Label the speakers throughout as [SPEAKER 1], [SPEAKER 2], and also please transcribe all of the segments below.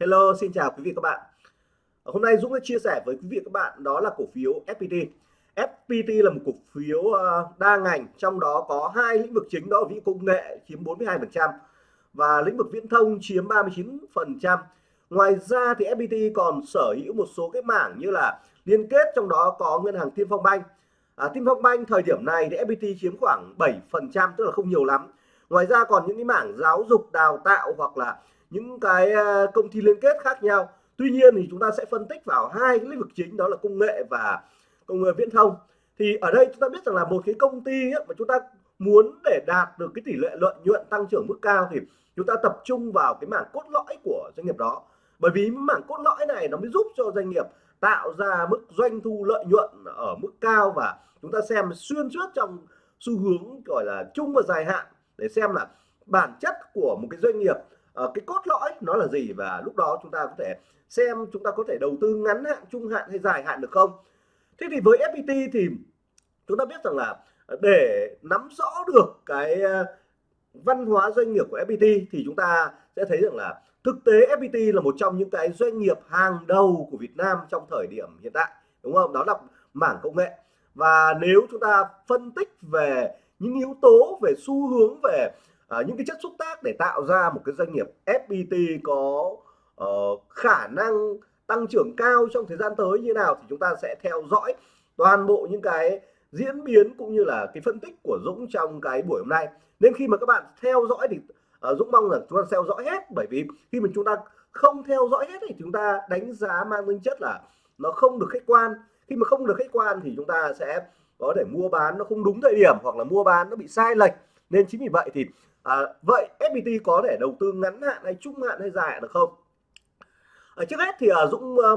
[SPEAKER 1] Hello, xin chào quý vị các bạn. Ờ, hôm nay Dũng sẽ chia sẻ với quý vị các bạn đó là cổ phiếu FPT. FPT là một cổ phiếu ờ, đa ngành, trong đó có hai lĩnh vực chính đó là công nghệ chiếm 42% và lĩnh vực viễn thông chiếm 39%. Ngoài ra thì FPT còn sở hữu một số cái mảng như là liên kết trong đó có ngân hàng Tiên Phong Banh. À, Tiên Phong Banh thời điểm này thì FPT chiếm khoảng 7% tức là không nhiều lắm. Ngoài ra còn những cái mảng giáo dục, đào tạo hoặc là những cái à, công ty liên kết khác nhau. Tuy nhiên thì chúng ta sẽ phân tích vào hai cái lĩnh vực chính đó là công nghệ và công nghệ viễn thông. Thì ở đây chúng ta biết rằng là một cái công ty ấy, mà chúng ta muốn để đạt được cái tỷ lệ lợi nhuận tăng trưởng mức cao thì chúng ta tập trung vào cái mảng cốt lõi của doanh nghiệp đó. Bởi vì mảng cốt lõi này nó mới giúp cho doanh nghiệp tạo ra mức doanh thu lợi nhuận ở mức cao và chúng ta xem xuyên suốt trong xu hướng gọi là chung và dài hạn để xem là bản chất của một cái doanh nghiệp uh, cái cốt lõi nó là gì và lúc đó chúng ta có thể xem chúng ta có thể đầu tư ngắn hạn trung hạn hay dài hạn được không? Thế thì với FPT thì chúng ta biết rằng là để nắm rõ được cái ờ, văn hóa doanh nghiệp của FPT thì chúng ta sẽ thấy rằng là thực tế FPT là một trong những cái doanh nghiệp hàng đầu của Việt Nam trong thời điểm hiện tại đúng không? Đó là mảng công nghệ. Và nếu chúng ta phân tích về những yếu tố về xu hướng về à, những cái chất xúc tác để tạo ra một cái doanh nghiệp FPT có uh, khả năng tăng trưởng cao trong thời gian tới như nào thì chúng ta sẽ theo dõi toàn bộ những cái diễn biến cũng như là cái phân tích của Dũng trong cái buổi hôm nay. Nên khi mà các bạn theo dõi thì uh, Dũng mong là chúng ta theo dõi hết bởi vì khi mà chúng ta không theo dõi hết thì chúng ta đánh giá mang tính chất là nó không được khách quan. Khi mà không được khách quan thì chúng ta sẽ có thể mua bán nó không đúng thời điểm hoặc là mua bán nó bị sai lệch. Nên chính vì vậy thì à, vậy FPT có thể đầu tư ngắn hạn hay trung hạn hay dài hạn được không? À, trước hết thì à, Dũng à,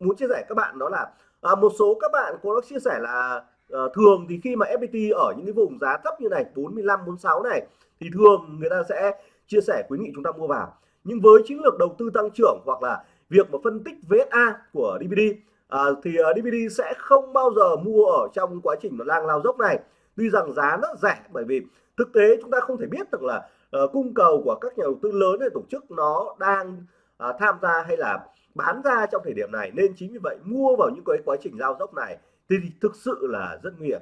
[SPEAKER 1] muốn chia sẻ các bạn đó là à, một số các bạn có chia sẻ là à, thường thì khi mà FPT ở những cái vùng giá thấp như này 45 46 này thì thường người ta sẽ chia sẻ khuyến nghị chúng ta mua vào. Nhưng với chiến lược đầu tư tăng trưởng hoặc là việc mà phân tích VSA của DVD à, thì uh, à, DVD sẽ không bao giờ mua ở trong quá trình nó đang lao dốc này tuy rằng giá nó rẻ bởi vì thực tế chúng ta không thể biết được là uh, cung cầu của các nhà đầu tư lớn hay tổ chức nó đang uh, tham gia hay là bán ra trong thời điểm này. Nên chính vì vậy mua vào những cái quá trình giao dốc này thì thực sự là rất nguy hiểm.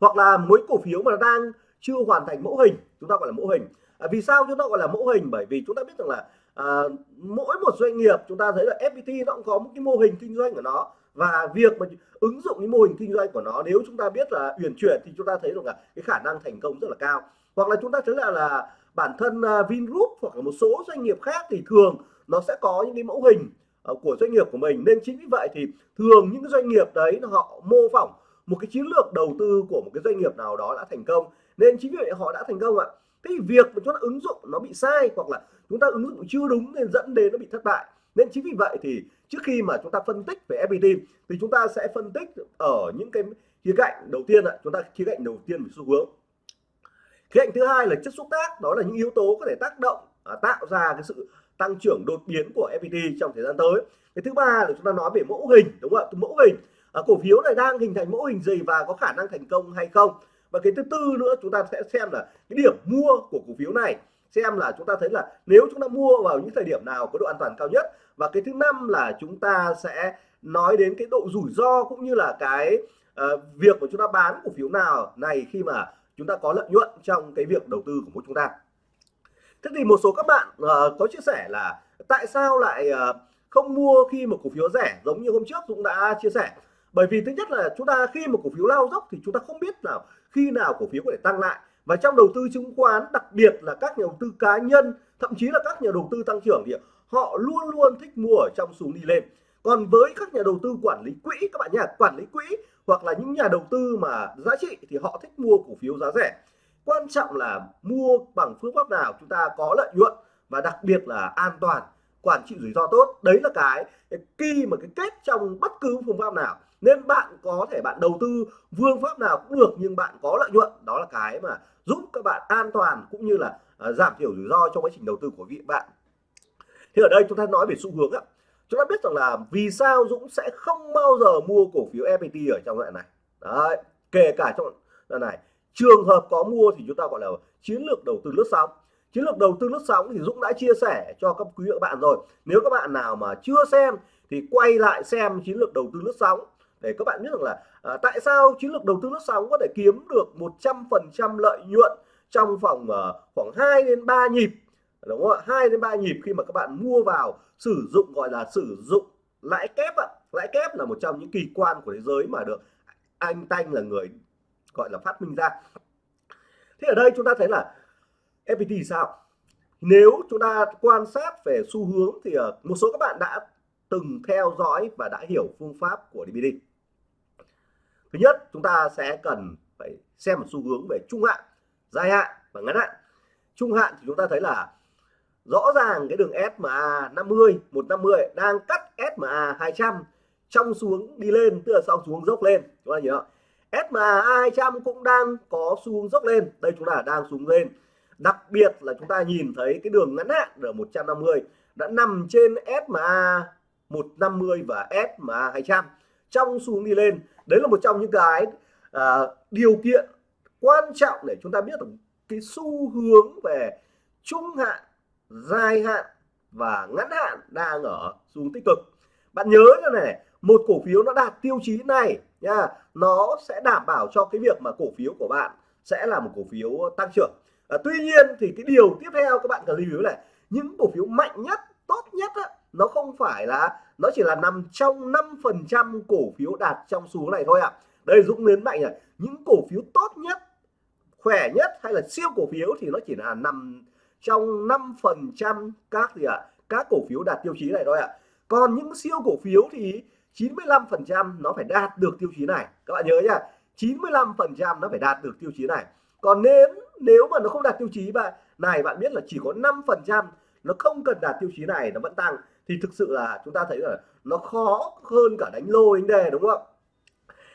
[SPEAKER 1] Hoặc là mỗi cổ phiếu mà đang chưa hoàn thành mẫu hình chúng ta gọi là mẫu hình. À, vì sao chúng ta gọi là mẫu hình? Bởi vì chúng ta biết rằng là à, mỗi một doanh nghiệp chúng ta thấy là FPT nó cũng có một cái mô hình kinh doanh của nó và việc mà ứng dụng cái mô hình kinh doanh của nó, nếu chúng ta biết là uyển chuyển thì chúng ta thấy được là cái khả năng thành công rất là cao. Hoặc là chúng ta thấy là là bản thân à, Vingroup hoặc là một số doanh nghiệp khác thì thường nó sẽ có những cái mẫu hình ờ, của doanh nghiệp của mình. Nên chính vì vậy thì thường những cái doanh nghiệp đấy họ mô phỏng một cái chiến lược đầu tư của một cái doanh nghiệp nào đó đã thành công. Nên chính vì vậy họ đã thành công ạ. Thế thì việc mà chúng ta ứng dụng nó bị sai hoặc là chúng ta ứng dụng chưa đúng nên dẫn đến nó bị thất bại nên chính vì vậy thì trước khi mà chúng ta phân tích về FPT thì chúng ta sẽ phân tích ở những cái khía cạnh đầu tiên ạ. Chúng ta khía cạnh đầu tiên về xu hướng. Khía cạnh thứ hai là chất xúc tác đó là những yếu tố có thể tác động à, tạo ra cái sự tăng trưởng đột biến của FPT trong thời gian tới. Cái thứ ba là chúng ta nói về mẫu hình đúng không ạ? Mẫu hình à, cổ phiếu này đang hình thành mẫu hình gì và có khả năng thành công hay không? Và cái thứ tư nữa chúng ta sẽ xem là cái điểm mua của cổ phiếu này xem là chúng ta thấy là nếu chúng ta mua vào những thời điểm nào có độ an toàn cao nhất. Và cái thứ năm là chúng ta sẽ nói đến cái độ rủi ro cũng như là cái uh, việc mà chúng ta bán cổ phiếu nào này khi mà chúng ta có lợi nhuận trong cái việc đầu tư của mỗi chúng ta. Thế thì một số các bạn uh, có chia sẻ là tại sao lại uh, không mua khi một cổ phiếu rẻ? Giống như hôm trước Dũng đã chia sẻ. Bởi vì thứ nhất là chúng ta khi một cổ phiếu lao dốc thì chúng ta không biết nào khi nào cổ phiếu có thể tăng lại và trong đầu tư chứng khoán đặc biệt là các nhà đầu tư cá nhân thậm chí là các nhà đầu tư tăng trưởng thì họ luôn luôn thích mua ở trong xuống đi lên. Còn với các nhà đầu tư quản lý quỹ các bạn nhá quản lý quỹ hoặc là những nhà đầu tư mà giá trị thì họ thích mua cổ phiếu giá rẻ. Quan trọng là mua bằng phương pháp nào chúng ta có lợi nhuận và đặc biệt là an toàn quản trị rủi ro tốt. Đấy là cái, cái mà cái kết trong bất cứ phương pháp nào nên bạn có thể bạn đầu tư phương pháp nào cũng được nhưng bạn có lợi nhuận. Đó là cái mà giúp các bạn an toàn cũng như là uh, giảm thiểu rủi ro trong quá trình đầu tư của vị bạn. Thì ở đây chúng ta nói về xu hướng á. Chúng ta biết rằng là vì sao Dũng sẽ không bao giờ mua cổ phiếu FPT ở trong đoạn này? Đấy kể cả trong đoạn này. Trường hợp có mua thì chúng ta gọi là chiến lược đầu tư lướt sóng. Chiến lược đầu tư lướt sóng thì Dũng đã chia sẻ cho các quý vị các bạn rồi. Nếu các bạn nào mà chưa xem thì quay lại xem chiến lược đầu tư lướt sóng để các bạn biết rằng là à, tại sao chiến lược đầu tư lướt sóng có thể kiếm được 100% lợi nhuận trong vòng uh, khoảng 2 đến 3 nhịp đúng không ạ? 2 đến 3 nhịp khi mà các bạn mua vào sử dụng gọi là sử dụng lãi kép ạ. Lãi kép là một trong những kỳ quan của thế giới mà được anh Tanh là người gọi là phát minh ra. Thế ở đây chúng ta thấy là FPT sao? Nếu chúng ta quan sát về xu hướng thì à, một số các bạn đã từng theo dõi và đã hiểu phương pháp của DVD thứ nhất, chúng ta sẽ cần phải xem một xu hướng về trung hạn, dài hạn và ngắn hạn. Trung hạn thì chúng ta thấy là rõ ràng cái đường SMA 50 150 đang cắt SMA 200 trong xuống đi lên, tức là sau xuống dốc lên. Chúng ta nhớ SMA 200 cũng đang có xu hướng dốc lên. Đây chúng ta đang xuống lên. Đặc biệt là chúng ta nhìn thấy cái đường ngắn hạn ở 150 đã nằm trên SMA 150 và SMA 200 trong xuống đi lên. Đấy là một trong những cái à, điều kiện quan trọng để chúng ta biết được cái xu hướng về trung hạn dài hạn và ngắn hạn đang ở xuống tích cực. Bạn nhớ như này một cổ phiếu nó đạt tiêu chí này nha nó sẽ đảm bảo cho cái việc mà cổ phiếu của bạn sẽ là một cổ phiếu tăng trưởng. À, tuy nhiên thì cái điều tiếp theo các bạn cần lưu ý là những cổ phiếu mạnh nhất tốt nhất á, nó không phải là nó chỉ là nằm trong 5% cổ phiếu đạt trong xu hướng này thôi ạ à. đây Dũng nhấn mạnh là những cổ phiếu tốt nhất khỏe nhất hay là siêu cổ phiếu thì nó chỉ là nằm trong 5% các gì ạ à, các cổ phiếu đạt tiêu chí này thôi ạ à. còn những siêu cổ phiếu thì 95% nó phải đạt được tiêu chí này các bạn nhớ nhá 95% nó phải đạt được tiêu chí này còn nếu nếu mà nó không đạt tiêu chí và này bạn biết là chỉ có 5% nó không cần đạt tiêu chí này nó vẫn tăng thì thực sự là chúng ta thấy là nó khó hơn cả đánh lô đánh đề, đúng không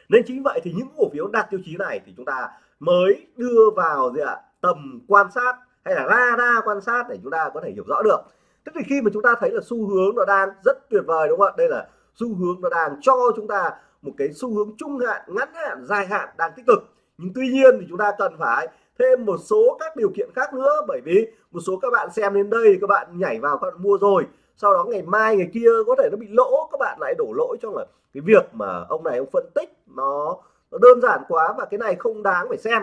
[SPEAKER 1] nên chính vậy thì những cổ phiếu đạt tiêu chí này thì chúng ta mới đưa vào gì ạ, tầm quan sát hay là radar quan sát để chúng ta có thể hiểu rõ được. Tức thì khi mà chúng ta thấy là xu hướng nó đang rất tuyệt vời, đúng không ạ? Đây là xu hướng nó đang cho chúng ta một cái xu hướng trung hạn, ngắn hạn, dài hạn đang tích cực. Nhưng tuy nhiên thì chúng ta cần phải thêm một số các điều kiện khác nữa, bởi vì một số các bạn xem đến đây, các bạn nhảy vào các bạn mua rồi sau đó ngày mai ngày kia có thể nó bị lỗ các bạn lại đổ lỗi cho là cái việc mà ông này ông phân tích nó, nó đơn giản quá và cái này không đáng phải xem.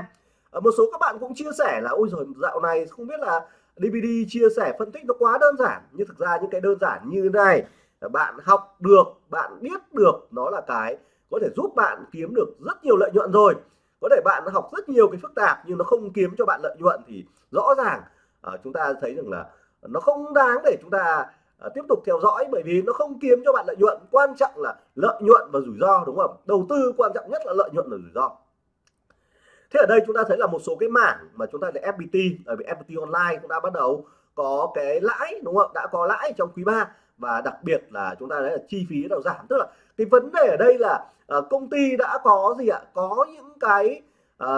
[SPEAKER 1] À, một số các bạn cũng chia sẻ là ôi rồi dạo này không biết là DVD chia sẻ phân tích nó quá đơn giản. Nhưng thực ra những cái đơn giản như thế này bạn học được bạn biết được nó là cái có thể giúp bạn kiếm được rất nhiều lợi nhuận rồi. Có thể bạn học rất nhiều cái phức tạp nhưng nó không kiếm cho bạn lợi nhuận thì rõ ràng uh, chúng ta thấy rằng là nó không đáng để chúng ta à, tiếp tục theo dõi bởi vì nó không kiếm cho bạn lợi nhuận. Quan trọng là lợi nhuận và rủi ro đúng không? Đầu tư quan trọng nhất là lợi nhuận và rủi ro. Thế ở đây chúng ta thấy là một số cái mảng mà chúng ta là FPT ở vì FPT online cũng đã bắt đầu có cái lãi đúng không? Đã có lãi trong quý 3 và đặc biệt là chúng ta thấy là chi phí đầu giảm. Tức là cái vấn đề ở đây là à, công ty đã có gì ạ? Có những cái à,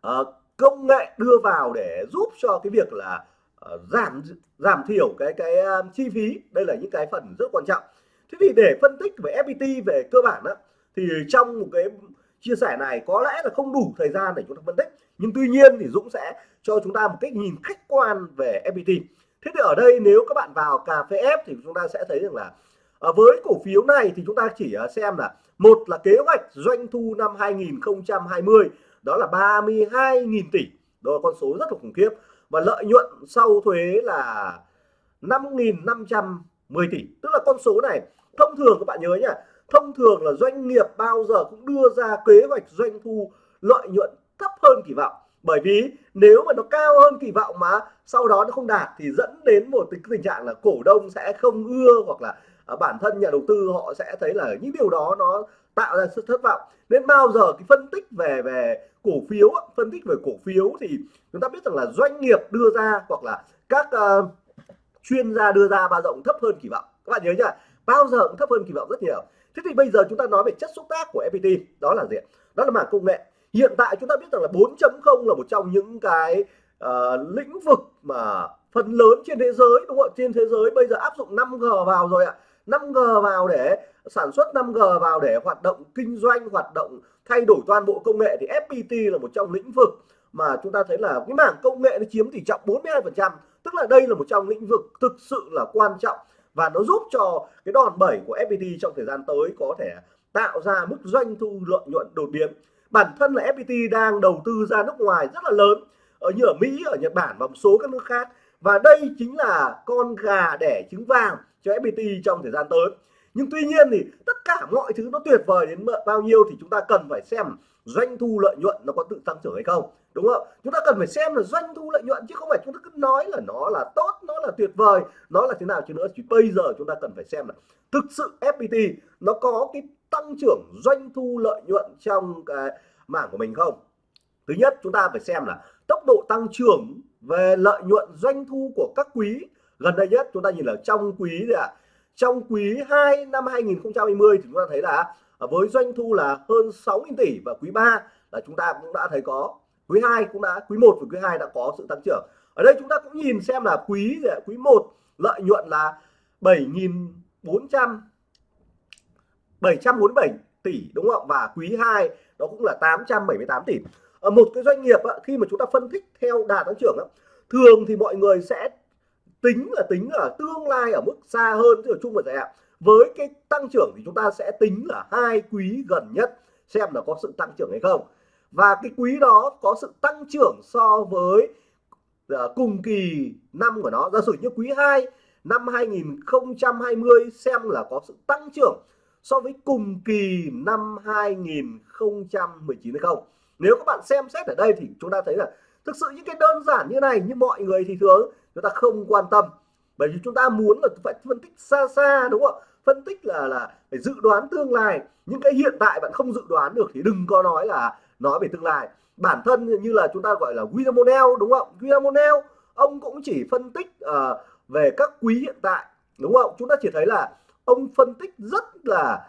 [SPEAKER 1] à, công nghệ đưa vào để giúp cho cái việc là Ờ, giảm giảm thiểu cái cái ờ, chi phí. Đây là những cái phần rất quan trọng. Thế thì để phân tích về FPT về cơ bản đó, thì trong một cái chia sẻ này có lẽ là không đủ thời gian để chúng ta phân tích. Nhưng tuy nhiên thì Dũng sẽ cho chúng ta một cách nhìn khách quan về FPT thế thì ở đây nếu các bạn vào cà phê F thì chúng ta sẽ thấy rằng là ờ, với cổ phiếu này thì chúng ta chỉ xem là một là kế hoạch doanh thu năm 2020 đó là 32.000 tỷ. Đó là con số rất là khủng khiếp và lợi nhuận sau thuế là 5.510 tỷ. Tức là con số này, thông thường các bạn nhớ nhá, thông thường là doanh nghiệp bao giờ cũng đưa ra kế hoạch doanh thu lợi nhuận thấp hơn kỳ vọng. Bởi vì nếu mà nó cao hơn kỳ vọng mà sau đó nó không đạt thì dẫn đến một cái tình trạng là cổ đông sẽ không ưa hoặc là à, bản thân nhà đầu tư họ sẽ thấy là những điều đó nó tạo ra sự thất vọng. Nên bao giờ cái phân tích về về cổ phiếu phân tích về cổ phiếu thì chúng ta biết rằng là doanh nghiệp đưa ra hoặc là các uh, chuyên gia đưa ra bao rộng thấp hơn kỳ vọng. Các bạn nhớ nhá bao giờ cũng thấp hơn kỳ vọng rất nhiều. Thế thì bây giờ chúng ta nói về chất xúc tác của FPT đó là gì đó là mảng công nghệ. Hiện tại chúng ta biết rằng là 4.0 là một trong những cái uh, lĩnh vực mà phần lớn trên thế giới đúng không ạ? Trên thế giới bây giờ áp dụng 5G vào rồi ạ. 5G vào để sản xuất 5G vào để hoạt động kinh doanh, hoạt động thay đổi toàn bộ công nghệ thì FPT là một trong lĩnh vực mà chúng ta thấy là cái mảng công nghệ nó chiếm tỷ trọng 42 phần trăm. Tức là đây là một trong lĩnh vực thực sự là quan trọng và nó giúp cho cái đòn bẩy của FPT trong thời gian tới có thể tạo ra mức doanh thu lợi nhuận đột biến. Bản thân là FPT đang đầu tư ra nước ngoài rất là lớn, ở như ở Mỹ, ở Nhật Bản và một số các nước khác và đây chính là con gà đẻ trứng vàng cho FPT trong thời gian tới. Nhưng tuy nhiên thì tất cả mọi thứ nó tuyệt vời đến bao nhiêu thì chúng ta cần phải xem doanh thu lợi nhuận nó có tự tăng trưởng hay không, đúng không? Chúng ta cần phải xem là doanh thu lợi nhuận chứ không phải chúng ta cứ nói là nó là tốt, nó là tuyệt vời, nó là thế nào chứ nữa. Chỉ bây giờ chúng ta cần phải xem là thực sự FPT nó có cái tăng trưởng doanh thu lợi nhuận trong cái mảng của mình không? Thứ nhất, chúng ta phải xem là tốc độ tăng trưởng về lợi nhuận doanh thu của các quý. Gần đây nhất chúng ta nhìn ở trong quý gì ạ. À? trong quý 2 năm 2020 thì chúng ta thấy là à, với doanh thu là hơn 6.000 tỷ và quý 3 là chúng ta cũng đã thấy có. Quý 2 cũng đã, quý 1 và quý 2 đã có sự tăng trưởng. Ở đây chúng ta cũng nhìn xem là quý gì ạ? quý 1 lợi nhuận là 7.400 747 tỷ, đúng không và quý 2 đó cũng là 878 tỷ ở một cái doanh nghiệp khi mà chúng ta phân tích theo đà tăng trưởng thường thì mọi người sẽ tính là, tính ở tương lai ở mức xa hơn chứ ở chung và dài hạn. Với cái tăng trưởng thì chúng ta sẽ tính là hai quý gần nhất, xem là có sự tăng trưởng hay không. Và cái quý đó có sự tăng trưởng so với ờ, cùng kỳ năm của nó. Giả sử như quý 2 năm 2020 xem là có sự tăng trưởng so với cùng kỳ năm 2019 hay không nếu các bạn xem xét ở đây thì chúng ta thấy là thực sự những cái đơn giản như này như mọi người thì thường chúng ta không quan tâm. Bởi vì chúng ta muốn là phải phân tích xa xa đúng không phân tích là là phải dự đoán tương lai. Những cái hiện tại bạn không dự đoán được thì đừng có nói là nói về tương lai. Bản thân như là chúng ta gọi là William O'Neill đúng không William O'Neill ông cũng chỉ phân tích uh, về các quý hiện tại đúng không chúng ta chỉ thấy là ông phân tích rất là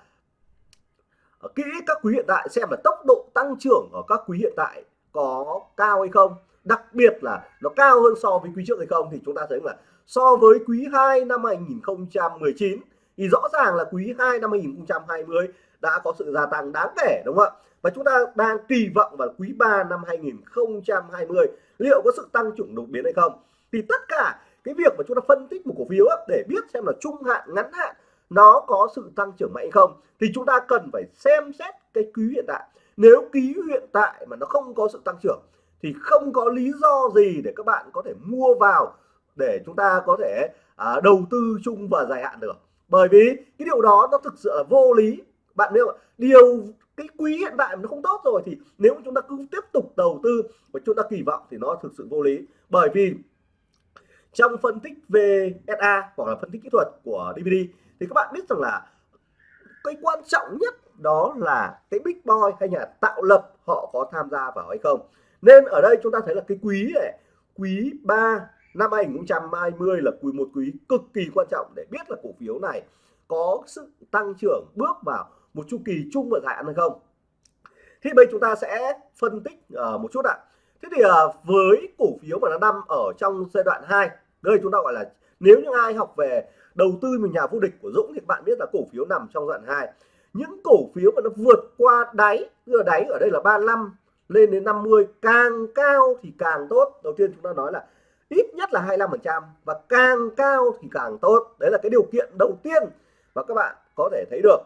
[SPEAKER 1] Ờ, kỹ các quý hiện tại xem là tốc độ tăng trưởng ở các quý hiện tại có cao hay không. Đặc biệt là nó cao hơn so với quý trước hay không thì chúng ta thấy là so với quý 2 năm 2019 thì rõ ràng là quý 2 năm 2020 đã có sự gia tăng đáng kể, đúng không ạ? Và chúng ta đang kỳ vọng vào quý 3 năm 2020 liệu có sự tăng trưởng đột biến hay không? Thì tất cả cái việc mà chúng ta phân tích một cổ phiếu để biết xem là trung hạn, ngắn hạn nó có sự tăng trưởng mạnh hay không thì chúng ta cần phải xem xét cái quý hiện tại. Nếu quý hiện tại mà nó không có sự tăng trưởng thì không có lý do gì để các bạn có thể mua vào để chúng ta có thể à, đầu tư chung và dài hạn được. Bởi vì cái điều đó nó thực sự là vô lý. Bạn biết không điều cái quý hiện tại nó không tốt rồi thì nếu chúng ta cứ tiếp tục đầu tư và chúng ta kỳ vọng thì nó thực sự vô lý. Bởi vì trong phân tích VSA hoặc là phân tích kỹ thuật của DVD thì các bạn biết rằng là cái quan trọng nhất đó là cái big boy hay nhà tạo lập họ có tham gia vào hay không. Nên ở đây chúng ta thấy là cái quý này quý 3 năm 2020 là quý một quý cực kỳ quan trọng để biết là cổ phiếu này có sự tăng trưởng bước vào một chu kỳ chung và dài hạn hay không. Thì bây chúng ta sẽ phân tích uh, một chút ạ. Thế thì uh, với cổ phiếu mà nó nằm ở trong giai đoạn 2 đây chúng ta gọi là nếu như ai học về đầu tư một nhà vô địch của Dũng thì bạn biết là cổ phiếu nằm trong đoạn 2 những cổ phiếu mà nó vượt qua đáy vừa đáy ở đây là 35 lên đến 50 càng cao thì càng tốt. Đầu tiên chúng ta nói là ít nhất là 25% và càng cao thì càng tốt. Đấy là cái điều kiện đầu tiên và các bạn có thể thấy được.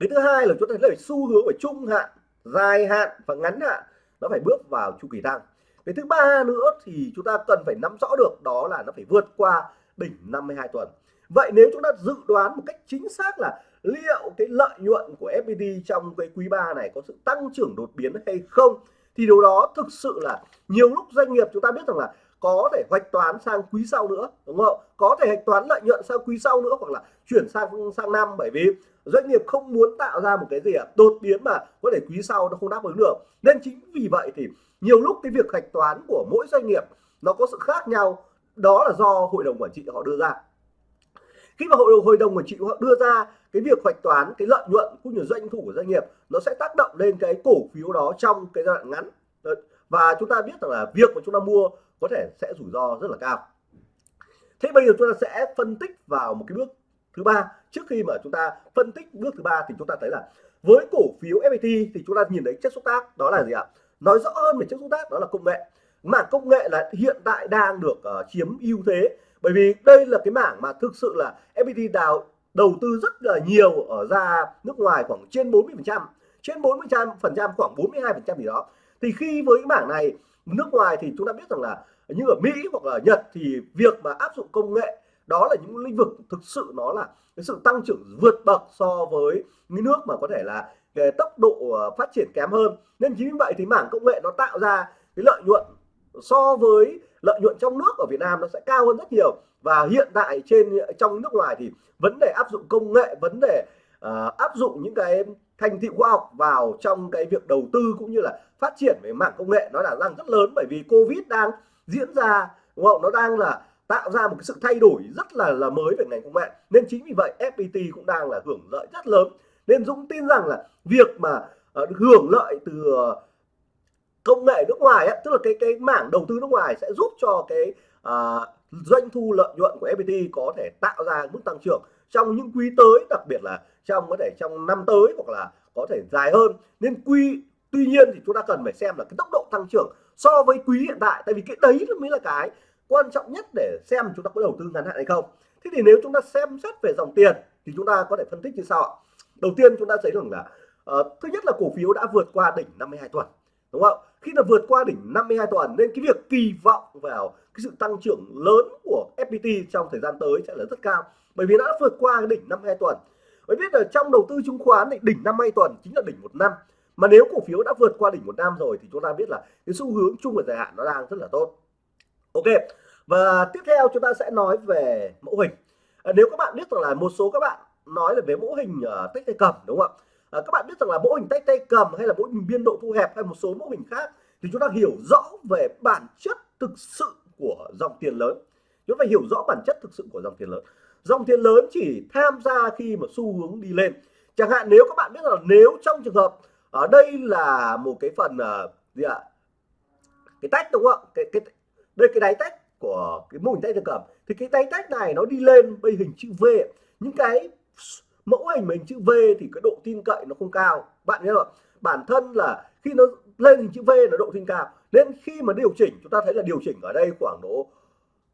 [SPEAKER 1] Cái thứ hai là chúng ta thấy là xu hướng ở trung hạn, dài hạn và ngắn hạn nó phải bước vào chu kỳ tăng. Cái thứ ba nữa thì chúng ta cần phải nắm rõ được đó là nó phải vượt qua đỉnh 52 tuần. Vậy nếu chúng ta dự đoán một cách chính xác là liệu cái lợi nhuận của FPT trong cái quý 3 này có sự tăng trưởng đột biến hay không, thì điều đó thực sự là nhiều lúc doanh nghiệp chúng ta biết rằng là có thể hoạch toán sang quý sau nữa, đúng không? Có thể hạch toán lợi nhuận sang quý sau nữa hoặc là chuyển sang sang năm, bởi vì doanh nghiệp không muốn tạo ra một cái gì ạ, đột biến mà có thể quý sau nó không đáp ứng được. Nên chính vì vậy thì nhiều lúc cái việc hạch toán của mỗi doanh nghiệp nó có sự khác nhau đó là do hội đồng quản trị họ đưa ra. Khi mà hội đồng hội đồng quản trị họ đưa ra cái việc hoạch toán cái lợi nhuận cũng như doanh thu của doanh nghiệp, nó sẽ tác động lên cái cổ phiếu đó trong cái giai đoạn ngắn. Và chúng ta biết rằng là việc mà chúng ta mua có thể sẽ rủi ro rất là cao. Thế bây giờ chúng ta sẽ phân tích vào một cái bước thứ ba. Trước khi mà chúng ta phân tích bước thứ ba thì chúng ta thấy là với cổ phiếu FPT thì chúng ta nhìn thấy chất xúc tác đó là gì ạ? Nói rõ hơn về chất xúc tác đó là công nghệ mảng công nghệ là hiện tại đang được uh, chiếm ưu thế. Bởi vì đây là cái mảng mà thực sự là FPT đào đầu tư rất là nhiều ở ra nước ngoài khoảng trên 40 phần trăm trên 40 phần trăm khoảng 42 phần trăm gì đó. Thì khi với cái mảng này nước ngoài thì chúng ta biết rằng là như ở Mỹ hoặc là Nhật thì việc mà áp dụng công nghệ đó là những lĩnh vực thực sự nó là cái sự tăng trưởng vượt bậc so với những nước mà có thể là cái tốc độ ờ, phát triển kém hơn. Nên chính vì vậy thì mảng công nghệ nó tạo ra cái lợi nhuận so với lợi nhuận trong nước ở Việt Nam nó sẽ cao hơn rất nhiều. Và hiện tại trên trong nước ngoài thì vấn đề áp dụng công nghệ vấn đề uh, áp dụng những cái thành tựu khoa học vào trong cái việc đầu tư cũng như là phát triển về mạng công nghệ nó là đang rất lớn bởi vì covid đang diễn ra đúng không? Nó đang là tạo ra một cái sự thay đổi rất là là mới về ngành công nghệ. Nên chính vì vậy FPT cũng đang là hưởng lợi rất lớn. Nên Dũng tin rằng là việc mà uh, hưởng lợi từ uh, công nghệ nước ngoài ấy, tức là cái cái mảng đầu tư nước ngoài sẽ giúp cho cái à, doanh thu lợi nhuận của FPT có thể tạo ra mức tăng trưởng trong những quý tới đặc biệt là trong có thể trong năm tới hoặc là có thể dài hơn. Nên quy tuy nhiên thì chúng ta cần phải xem là cái tốc độ tăng trưởng so với quý hiện tại tại vì cái đấy mới là cái quan trọng nhất để xem chúng ta có đầu tư ngắn hạn hay không. Thế thì nếu chúng ta xem xét về dòng tiền thì chúng ta có thể phân tích như sau đầu tiên chúng ta thấy rằng là uh, thứ nhất là cổ phiếu đã vượt qua đỉnh 52 tuần đúng không? Khi là vượt qua đỉnh 52 tuần nên cái việc kỳ vọng vào cái sự tăng trưởng lớn của FPT trong thời gian tới sẽ là rất cao. Bởi vì nó đã vượt qua cái đỉnh 52 tuần mới biết là trong đầu tư chứng khoán thì đỉnh 52 tuần chính là đỉnh một năm. Mà nếu cổ phiếu đã vượt qua đỉnh một năm rồi thì chúng ta biết là cái xu hướng chung và dài hạn nó đang rất là tốt. Ok và tiếp theo chúng ta sẽ nói về mẫu hình. À, nếu các bạn biết rằng là một số các bạn nói là về mẫu hình ờ, uh, tích tay cầm đúng không ạ? À, các bạn biết rằng là mẫu hình tay tay cầm hay là mẫu hình biên độ thu hẹp hay một số mẫu hình khác thì chúng ta hiểu rõ về bản chất thực sự của dòng tiền lớn. Chúng ta phải hiểu rõ bản chất thực sự của dòng tiền lớn. Dòng tiền lớn chỉ tham gia khi mà xu hướng đi lên. Chẳng hạn nếu các bạn biết là nếu trong trường hợp ở đây là một cái phần uh, gì ạ? Cái tách đúng không cái cái đây cái đáy tách của cái mô hình tay cầm. Thì cái tay tách này nó đi lên bây hình chữ V. Những cái mẫu hình mình chữ V thì cái độ tin cậy nó không cao. Bạn nhớ không? Bản thân là khi nó lên hình chữ V là độ tin cao. Nên khi mà điều chỉnh, chúng ta thấy là điều chỉnh ở đây khoảng độ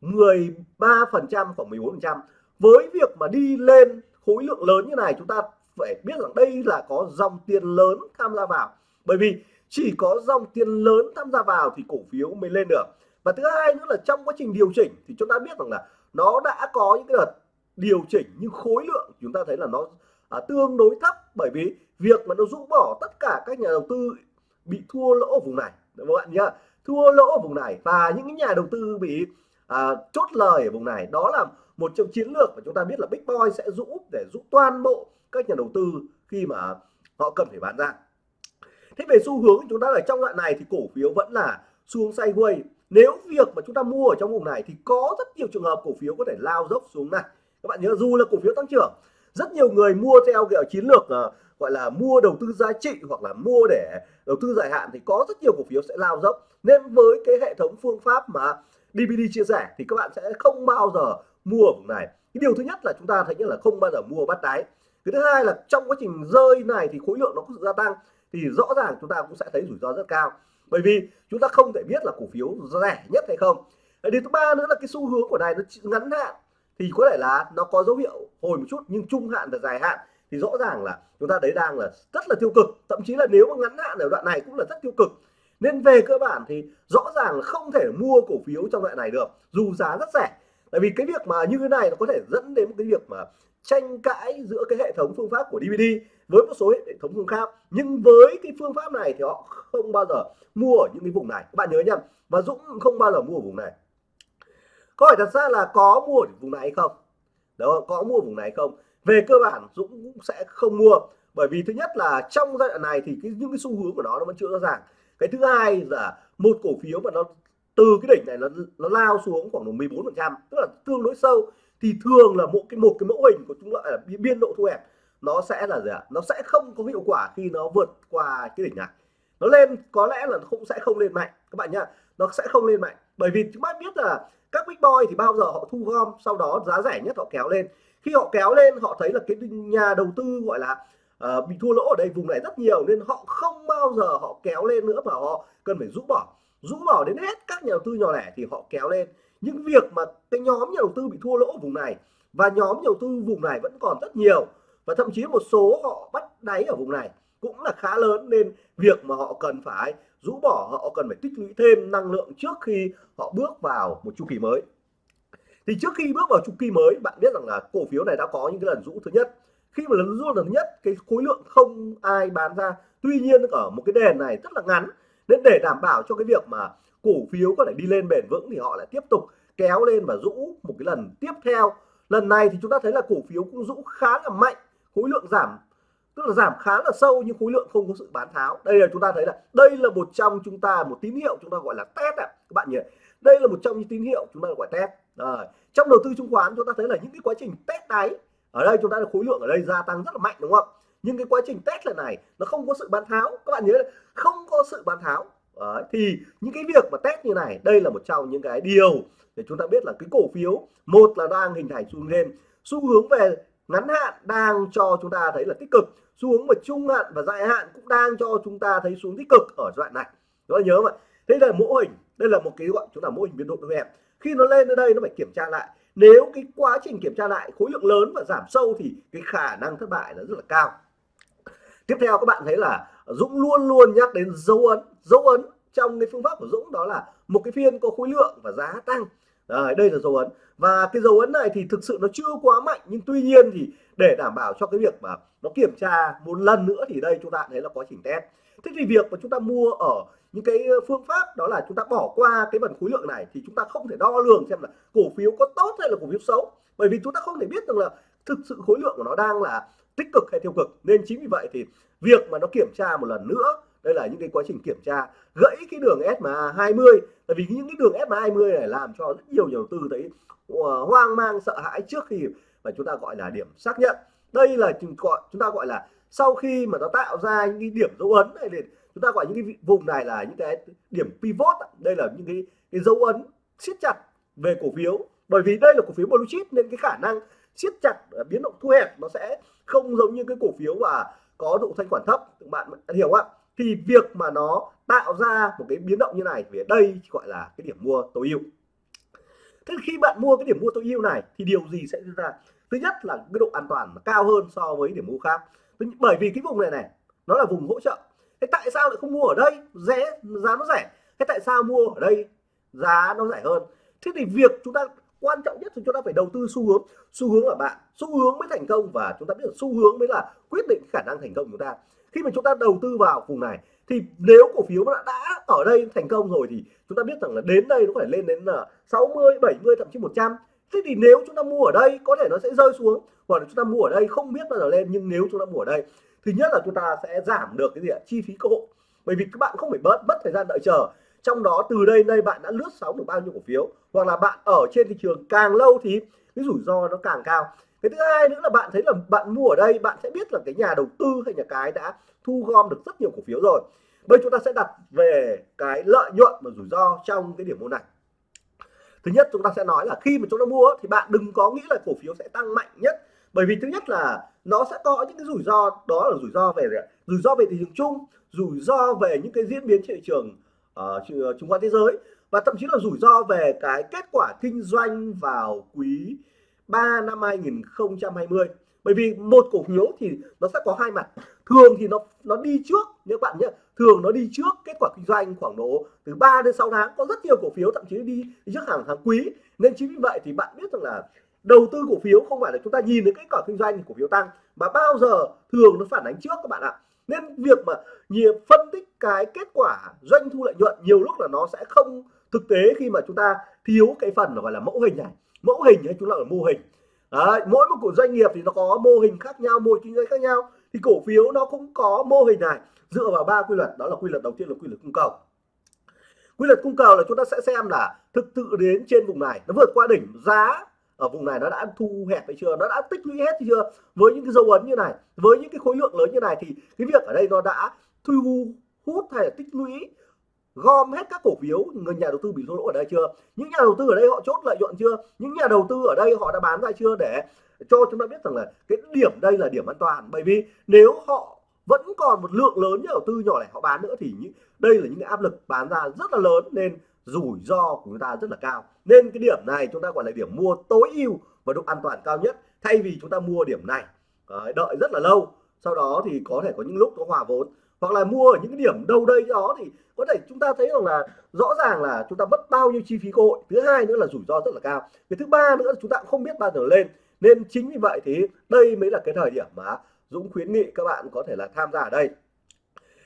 [SPEAKER 1] 13 phần trăm, khoảng 14 phần trăm. Với việc mà đi lên khối lượng lớn như này, chúng ta phải biết rằng đây là có dòng tiền lớn tham gia vào. Bởi vì chỉ có dòng tiền lớn tham gia vào thì cổ phiếu mới lên được. Và thứ hai nữa là trong quá trình điều chỉnh thì chúng ta biết rằng là nó đã có những cái đợt điều chỉnh nhưng khối lượng chúng ta thấy là nó à, tương đối thấp. Bởi vì việc mà nó rũ bỏ tất cả các nhà đầu tư bị thua lỗ ở vùng này. Các bạn nhá thua lỗ ở vùng này và những nhà đầu tư bị à, chốt lời ở vùng này đó là một trong chiến lược mà chúng ta biết là Big Boy sẽ rũ để rũ toàn bộ các nhà đầu tư khi mà họ cần phải bán ra. Thế về xu hướng chúng ta ở trong đoạn này thì cổ phiếu vẫn là xuống sideways. Nếu việc mà chúng ta mua ở trong vùng này thì có rất nhiều trường hợp cổ phiếu có thể lao dốc xuống này các bạn nhớ dù là cổ phiếu tăng trưởng rất nhiều người mua theo kiểu chiến lược uh, gọi là mua đầu tư giá trị hoặc là mua để đầu tư dài hạn thì có rất nhiều cổ phiếu sẽ lao dốc. Nên với cái hệ thống phương pháp mà DVD chia sẻ thì các bạn sẽ không bao giờ mua ở vùng này. Cái điều thứ nhất là chúng ta thấy như là không bao giờ mua bắt đáy. Cái thứ hai là trong quá trình rơi này thì khối lượng nó có sự gia tăng thì rõ ràng chúng ta cũng sẽ thấy rủi ro rất cao. Bởi vì chúng ta không thể biết là cổ phiếu rẻ nhất hay không. Điều thứ ba nữa là cái xu hướng của này nó ngắn hạn thì có thể là nó có dấu hiệu hồi một chút, nhưng trung hạn và dài hạn thì rõ ràng là chúng ta đấy đang là rất là tiêu cực. Thậm chí là nếu mà ngắn hạn ở đoạn này cũng là rất tiêu cực. Nên về cơ bản thì rõ ràng là không thể mua cổ phiếu trong loại này được, dù giá rất rẻ. Tại vì cái việc mà như thế này nó có thể dẫn đến một cái việc mà tranh cãi giữa cái hệ thống phương pháp của DVD với một số hệ thống phương pháp nhưng với cái phương pháp này thì họ không bao giờ mua ở những cái vùng này. Các bạn nhớ nhầm và Dũng không bao giờ mua ở vùng này câu hỏi thật ra là có mua ở vùng này hay không? Đó có mua ở vùng này không? Về cơ bản Dũng cũng sẽ không mua. Bởi vì thứ nhất là trong giai đoạn này thì cái, những cái xu hướng của nó nó vẫn chưa rõ ràng. Cái thứ hai là một cổ phiếu mà nó từ cái đỉnh này nó nó lao xuống khoảng 14 phần trăm tức là tương đối sâu thì thường là một cái một cái mẫu hình của chúng gọi là biên độ thu hẹp nó sẽ là gì ạ? Nó sẽ không có hiệu quả khi nó vượt qua cái đỉnh này. Nó lên có lẽ là nó cũng sẽ không lên mạnh. Các bạn nhá nó sẽ không lên mạnh. Bởi vì chúng ta biết là các big boy thì bao giờ họ thu gom sau đó giá rẻ nhất họ kéo lên. Khi họ kéo lên họ thấy là cái nhà đầu tư gọi là uh, bị thua lỗ ở đây vùng này rất nhiều nên họ không bao giờ họ kéo lên nữa mà họ cần phải rũ bỏ. Rũ bỏ đến hết các nhà đầu tư nhỏ lẻ thì họ kéo lên. Những việc mà cái nhóm nhà đầu tư bị thua lỗ ở vùng này và nhóm nhà đầu tư vùng này vẫn còn rất nhiều và thậm chí một số họ bắt đáy ở vùng này cũng là khá lớn nên việc mà họ cần phải rũ bỏ, họ cần phải tích lũy thêm năng lượng trước khi họ bước vào một chu kỳ mới. Thì trước khi bước vào chu kỳ mới, bạn biết rằng là cổ phiếu này đã có những cái lần rũ thứ nhất. Khi mà lần rũ lần nhất, cái khối lượng không ai bán ra. Tuy nhiên ở một cái đèn này rất là ngắn, nên để đảm bảo cho cái việc mà cổ phiếu có thể đi lên bền vững thì họ lại tiếp tục kéo lên và rũ một cái lần tiếp theo. Lần này thì chúng ta thấy là cổ phiếu cũng rũ khá là mạnh, khối lượng giảm tức là giảm khá là sâu nhưng khối lượng không có sự bán tháo. Đây là chúng ta thấy là đây là một trong chúng ta một tín hiệu chúng ta gọi là test ạ. Các bạn nhỉ? Đây là một trong những tín hiệu chúng ta gọi test. À, trong đầu tư chứng khoán chúng ta thấy là những cái quá trình test đáy ở đây chúng ta là khối lượng ở đây gia tăng rất là mạnh đúng không? Nhưng cái quá trình test lần này nó không có sự bán tháo. Các bạn nhớ là không có sự bán tháo. Đấy, thì những cái việc mà test như này đây là một trong những cái điều để chúng ta biết là cái cổ phiếu một là đang hình thành xu hướng lên. Xu hướng về ngắn hạn đang cho chúng ta thấy là tích cực xu hướng trung hạn và dài hạn cũng đang cho chúng ta thấy xuống tích cực ở giai đoạn này. Đó nhớ mà đây là mô hình, đây là một cái gọi chúng ta mô hình biến độ em. Khi nó lên đến đây nó phải kiểm tra lại. Nếu cái quá trình kiểm tra lại khối lượng lớn và giảm sâu thì cái khả năng thất bại là rất là cao. Tiếp theo các bạn thấy là Dũng luôn luôn nhắc đến dấu ấn. Dấu ấn trong cái phương pháp của Dũng đó là một cái phiên có khối lượng và giá tăng. Đấy, đây là dấu ấn. Và cái dấu ấn này thì thực sự nó chưa quá mạnh nhưng tuy nhiên thì để đảm bảo cho cái việc mà nó kiểm tra một lần nữa thì đây chúng ta thấy là quá trình test. Thế thì việc mà chúng ta mua ở những cái phương pháp đó là chúng ta bỏ qua cái phần khối lượng này thì chúng ta không thể đo lường xem là cổ phiếu có tốt hay là cổ phiếu xấu. Bởi vì chúng ta không thể biết được là thực sự khối lượng của nó đang là tích cực hay tiêu cực. Nên chính vì vậy thì việc mà nó kiểm tra một lần nữa đây là những cái quá trình kiểm tra gãy cái đường SMA 20 tại vì những cái đường SMA 20 này làm cho rất nhiều nhà đầu tư thấy ờ, hoang mang sợ hãi trước khi mà chúng ta gọi là điểm xác nhận. Đây là chúng ta gọi là sau khi mà nó tạo ra những cái điểm dấu ấn này thì chúng ta gọi những cái vùng này là những cái điểm pivot đây là những cái, cái dấu ấn siết chặt về cổ phiếu. Bởi vì đây là cổ phiếu blue chip nên cái khả năng siết chặt ờ, biến động thu hẹp nó sẽ không giống như cái cổ phiếu và có độ thanh khoản thấp. Các bạn hiểu không ạ? Thì việc mà nó tạo ra một cái biến động như này thì đây gọi là cái điểm mua tối ưu. Thế khi bạn mua cái điểm mua tối ưu này, thì điều gì sẽ diễn ra? Thứ nhất là cái độ an toàn cao hơn so với điểm mua khác. Bởi vì cái vùng này này, nó là vùng hỗ trợ. Thế tại sao lại không mua ở đây? Rẻ, giá nó rẻ. Thế tại sao mua ở đây? Giá nó rẻ hơn. Thế thì việc chúng ta, quan trọng nhất thì chúng ta phải đầu tư xu hướng. Xu hướng là bạn, xu hướng mới thành công và chúng ta biết là xu hướng mới là quyết định khả năng thành công của chúng ta khi mà chúng ta đầu tư vào vùng này thì nếu cổ phiếu đã, đã ở đây thành công rồi thì chúng ta biết rằng là đến đây nó phải lên đến là 60 70 thậm chí 100 thế thì nếu chúng ta mua ở đây có thể nó sẽ rơi xuống hoặc là chúng ta mua ở đây không biết bao giờ lên nhưng nếu chúng ta mua ở đây thứ nhất là chúng ta sẽ giảm được cái gì ạ? Chi phí cơ hội. Bởi vì các bạn không phải bớt mất thời gian đợi chờ. Trong đó từ đây đây bạn đã lướt sóng được bao nhiêu cổ phiếu hoặc là bạn ở trên thị trường càng lâu thì cái rủi ro nó càng cao cái thứ hai nữa là bạn thấy là bạn mua ở đây bạn sẽ biết là cái nhà đầu tư hay nhà cái đã thu gom được rất nhiều cổ phiếu rồi. Bây chúng ta sẽ đặt về cái lợi nhuận và rủi ro trong cái điểm mua này. Thứ nhất chúng ta sẽ nói là khi mà chúng ta mua thì bạn đừng có nghĩ là cổ phiếu sẽ tăng mạnh nhất. Bởi vì thứ nhất là nó sẽ có những cái rủi ro đó là rủi ro về rủi ro về thị trường chung rủi ro về những cái diễn biến thị trường uh, chứng khoán thế giới và thậm chí là rủi ro về cái kết quả kinh doanh vào quý 3 năm 2020 bởi vì một cổ phiếu thì nó sẽ có hai mặt. Thường thì nó nó đi trước nếu bạn nhé thường nó đi trước kết quả kinh doanh khoảng độ từ 3 đến 6 tháng. Có rất nhiều cổ phiếu thậm chí đi, đi trước hàng tháng quý. Nên chính vì vậy thì bạn biết rằng là đầu tư cổ phiếu không phải là chúng ta nhìn đến kết quả kinh doanh thì cổ phiếu tăng mà bao giờ thường nó phản ánh trước các bạn ạ. Nên việc mà nhiều phân tích cái kết quả doanh thu lợi nhuận nhiều lúc là nó sẽ không thực tế khi mà chúng ta thiếu cái phần gọi là mẫu hình này mẫu hình hay chúng ta là mô hình. Đấy, mỗi một cổ doanh nghiệp thì nó có mô hình khác nhau mô hình kinh doanh khác nhau. Thì cổ phiếu nó cũng có mô hình này dựa vào ba quy luật đó là quy luật đầu tiên là quy luật cung cầu. Quy luật cung cầu là chúng ta sẽ xem là thực sự đến trên vùng này nó vượt qua đỉnh giá ở vùng này nó đã thu hẹp hay chưa nó đã tích lũy hết chưa? Với những cái dấu ấn như này với những cái khối lượng lớn như này thì cái việc ở đây nó đã thu hút hay là tích lũy gom hết các cổ phiếu. Người nhà đầu tư bị thua lỗ ở đây chưa? Những nhà đầu tư ở đây họ chốt lợi nhuận chưa? Những nhà đầu tư ở đây họ đã bán ra chưa? Để cho chúng ta biết rằng là cái điểm đây là điểm an toàn. Bởi vì nếu họ vẫn còn một lượng lớn nhà đầu tư nhỏ lẻ họ bán nữa thì những, đây là những cái áp lực bán ra rất là lớn nên rủi ro của chúng ta rất là cao. Nên cái điểm này chúng ta gọi là điểm mua tối ưu và độ an toàn cao nhất, thay vì chúng ta mua điểm này. Đợi rất là lâu, sau đó thì có thể có những lúc nó hòa vốn hoặc là mua ở những cái điểm đâu đây đó thì có thể chúng ta thấy rằng là rõ ràng là chúng ta mất bao nhiêu chi phí cơ hội. Thứ hai nữa là rủi ro rất là cao. Cái thứ ba nữa là chúng ta cũng không biết bao giờ lên. Nên chính vì vậy thì đây mới là cái thời điểm mà Dũng khuyến nghị các bạn có thể là tham gia ở đây.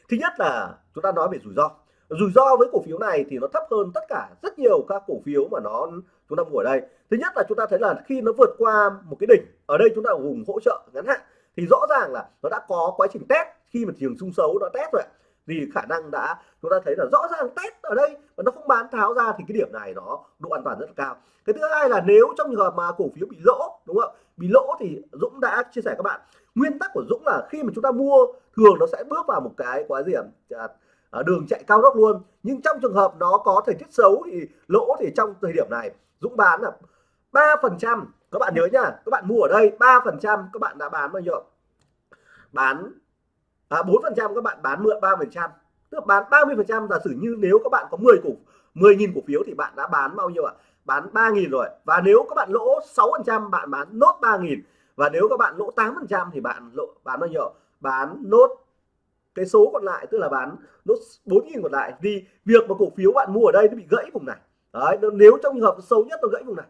[SPEAKER 1] Thứ nhất là chúng ta nói về rủi ro. Rủi ro với cổ phiếu này thì nó thấp hơn tất cả rất nhiều các cổ phiếu mà nó chúng ta mua ở đây. Thứ nhất là chúng ta thấy là khi nó vượt qua một cái đỉnh, ở đây chúng ta ở vùng hỗ trợ ngắn hạn, thì rõ ràng là nó đã có quá trình test khi mà thị trường sung xấu nó test rồi thì khả năng đã chúng ta thấy là rõ ràng test ở đây mà nó không bán tháo ra thì cái điểm này nó độ an toàn rất là cao. Cái thứ hai là nếu trong trường hợp mà cổ phiếu bị lỗ đúng không bị lỗ thì Dũng đã chia sẻ các bạn. Nguyên tắc của Dũng là khi mà chúng ta mua thường nó sẽ bước vào một cái quá gì à, à, đường chạy cao tốc luôn. Nhưng trong trường hợp nó có thời tiết xấu thì lỗ thì trong thời điểm này Dũng bán là ba phần trăm. Các bạn nhớ nhá các bạn mua ở đây ba phần trăm các bạn đã bán bao nhiêu bán À, bốn phần trăm các bạn bán mượn ba phần trăm. Tức bán 30 phần trăm, giả sử như nếu các bạn có 10 cổ 10.000 cổ phiếu thì bạn đã bán bao nhiêu ạ? Bán 3.000 rồi. Và nếu các bạn lỗ 6 phần trăm, bạn bán nốt 3.000 và nếu các bạn lỗ 8 phần trăm thì bạn lỗ, bán bao nhiêu? Bán nốt cái số còn lại, tức là bán nốt 4.000 còn lại. Vì việc mà cổ phiếu bạn mua ở đây nó bị gãy vùng này. Đấy nếu trong trường hợp xấu nhất, nó gãy vùng này.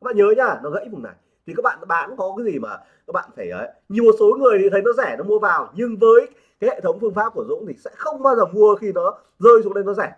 [SPEAKER 1] Các bạn nhớ nhá, nó gãy vùng này thì các bạn bán có cái gì mà các bạn phải, ấy, nhiều một số người thì thấy nó rẻ nó mua vào, nhưng với cái hệ thống phương pháp của Dũng thì sẽ không bao giờ mua khi nó rơi xuống đây nó rẻ.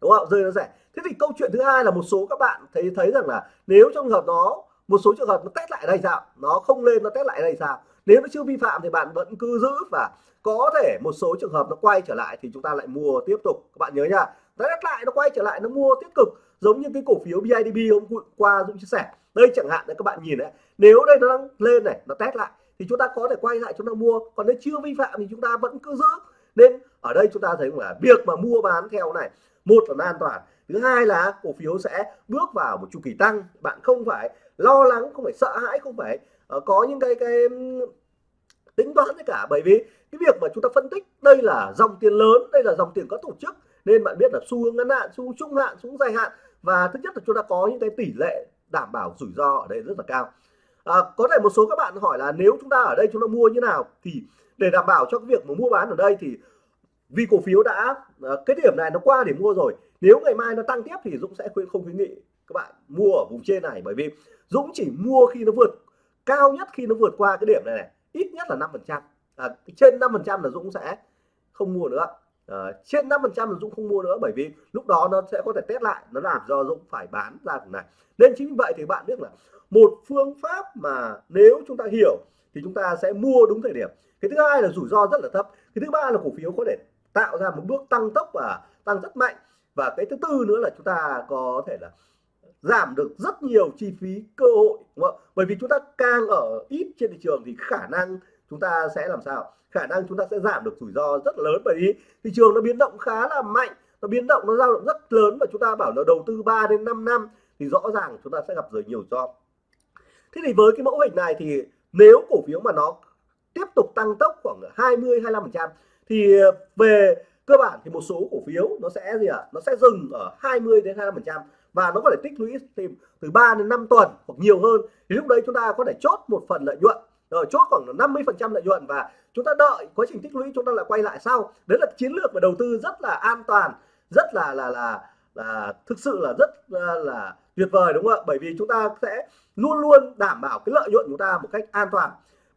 [SPEAKER 1] Đúng không? Rơi nó rẻ. Thế thì câu chuyện thứ hai là một số các bạn thấy thấy rằng là nếu trong trường hợp nó, một số trường hợp nó test lại đây sao nó không lên, nó test lại đây sao nếu nó chưa vi phạm thì bạn vẫn cứ giữ và có thể một số trường hợp nó quay trở lại thì chúng ta lại mua tiếp tục. Các bạn nhớ nha. Nó test lại, nó quay trở lại, nó mua tiếp tục. Giống như cái cổ phiếu BIDB hôm qua Dũng chia sẻ đây chẳng hạn đấy các bạn nhìn đấy. Nếu đây nó đang lên này nó test lại thì chúng ta có thể quay lại chúng ta mua. Còn nếu chưa vi phạm thì chúng ta vẫn cứ giữ. Nên ở đây chúng ta thấy là việc mà mua bán theo này một là an toàn thứ hai là cổ phiếu sẽ bước vào một chu kỳ tăng. Bạn không phải lo lắng không phải sợ hãi không phải uh, có những cái cái tính toán tất cả. Bởi vì cái việc mà chúng ta phân tích đây là dòng tiền lớn đây là dòng tiền có tổ chức. Nên bạn biết là xu hướng ngắn hạn xu hướng trung hạn xu hướng dài hạn. Và thứ nhất là chúng ta có những cái tỷ lệ đảm bảo rủi ro ở đây rất là cao. À, có thể một số các bạn hỏi là nếu chúng ta ở đây chúng ta mua như nào thì để đảm bảo cho cái việc mà mua bán ở đây thì vì cổ phiếu đã à, cái điểm này nó qua để mua rồi nếu ngày mai nó tăng tiếp thì Dũng sẽ khuyên không khuyến nghị các bạn mua ở vùng trên này. Bởi vì Dũng chỉ mua khi nó vượt cao nhất khi nó vượt qua cái điểm này, này ít nhất là 5 phần trăm. À, trên 5 phần trăm là Dũng sẽ không mua nữa uh, trên 5 phần trăm Dũng không mua nữa bởi vì lúc đó nó sẽ có thể test lại nó làm do Dũng phải bán ra này. Nên chính vì vậy thì bạn biết là một phương pháp mà nếu chúng ta hiểu thì chúng ta sẽ mua đúng thời điểm. Cái thứ hai là rủi ro rất là thấp. Cái thứ ba là cổ phiếu có thể tạo ra một bước tăng tốc và tăng rất mạnh. Và cái thứ tư nữa là chúng ta có thể là giảm được rất nhiều chi phí cơ hội đúng không? bởi vì chúng ta càng ở ít trên thị trường thì khả năng chúng ta sẽ làm sao? Khả năng chúng ta sẽ giảm được rủi ro rất lớn bởi vì thị trường nó biến động khá là mạnh, nó biến động, nó dao động rất lớn và chúng ta bảo là đầu tư 3 đến 5 năm thì rõ ràng chúng ta sẽ gặp rất nhiều do thế thì với cái mẫu hình này thì nếu cổ phiếu mà nó tiếp tục tăng tốc khoảng 20 25 phần trăm thì về cơ bản thì một số cổ phiếu nó sẽ gì ạ? À? nó sẽ dừng ở 20 đến 25 phần trăm và nó có thể tích lũy tìm từ 3 đến 5 tuần hoặc nhiều hơn. Thì lúc đấy chúng ta có thể chốt một phần lợi nhuận rồi chốt khoảng 50 phần trăm lợi nhuận và chúng ta đợi quá trình tích lũy chúng ta lại quay lại sau. Đấy là chiến lược về đầu tư rất là an toàn rất là là là là thực sự là rất là, là tuyệt vời đúng không ạ? Bởi vì chúng ta sẽ luôn luôn đảm bảo cái lợi nhuận của chúng ta một cách an toàn.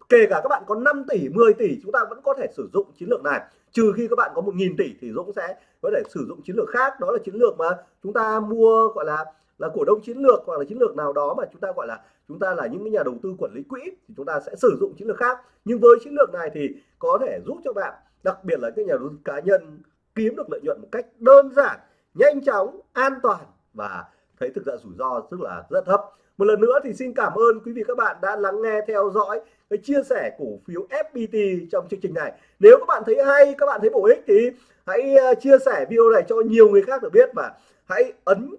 [SPEAKER 1] Kể cả các bạn có 5 tỷ 10 tỷ chúng ta vẫn có thể sử dụng chiến lược này. Trừ khi các bạn có 1.000 tỷ thì Dũng sẽ có thể sử dụng chiến lược khác. Đó là chiến lược mà chúng ta mua gọi là là cổ đông chiến lược hoặc là chiến lược nào đó mà chúng ta gọi là, chúng ta là những nhà đầu tư quản lý quỹ thì chúng ta sẽ sử dụng chiến lược khác. Nhưng với chiến lược này thì có thể giúp cho bạn, đặc biệt là các nhà đầu tư cá nhân, kiếm được lợi nhuận một cách đơn giản, nhanh chóng, an toàn và thấy thực ra rủi ro rất là rất thấp. Một lần nữa thì xin cảm ơn quý vị các bạn đã lắng nghe, theo dõi cái chia sẻ cổ phiếu FPT trong chương trình này. Nếu các bạn thấy hay, các bạn thấy bổ ích thì hãy ờ, chia sẻ video này cho nhiều người khác được biết và hãy ấn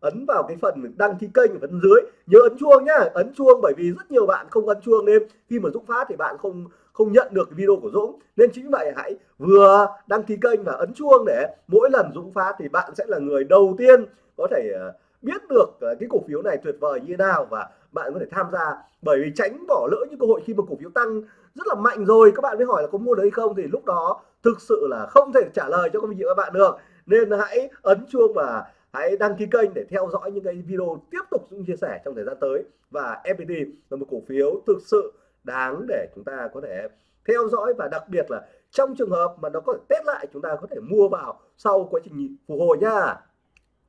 [SPEAKER 1] ấn vào cái phần đăng ký kênh ở phần dưới. Nhớ ấn chuông nhá, ấn chuông bởi vì rất nhiều bạn không ấn chuông nên khi mà Dũng phát thì bạn không không nhận được video của Dũng. Nên chính vậy hãy vừa đăng ký kênh và ấn chuông để mỗi lần Dũng phát thì bạn sẽ là người đầu tiên có thể ờ, biết được ờ, cái cổ phiếu này tuyệt vời như thế nào và bạn có thể tham gia. Bởi vì tránh bỏ lỡ những cơ hội khi mà cổ phiếu tăng rất là mạnh rồi. Các bạn mới hỏi là có mua đấy không? Thì lúc đó thực sự là không thể trả lời cho các vị các bạn được. Nên hãy ấn chuông và hãy đăng ký kênh để theo dõi những cái video tiếp tục Dũng chia sẻ trong thời gian tới. Và FPT là một cổ phiếu thực sự đáng để chúng ta có thể theo dõi và đặc biệt là trong trường hợp mà nó có thể test lại chúng ta có thể mua vào sau quá trình phục hồi nha.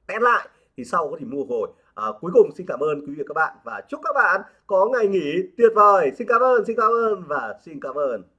[SPEAKER 1] Test lại thì sau có thể mua hồi. À, cuối cùng xin cảm ơn quý vị và các bạn. Và chúc các bạn có ngày nghỉ tuyệt vời. Xin cảm ơn xin cảm ơn và xin cảm ơn.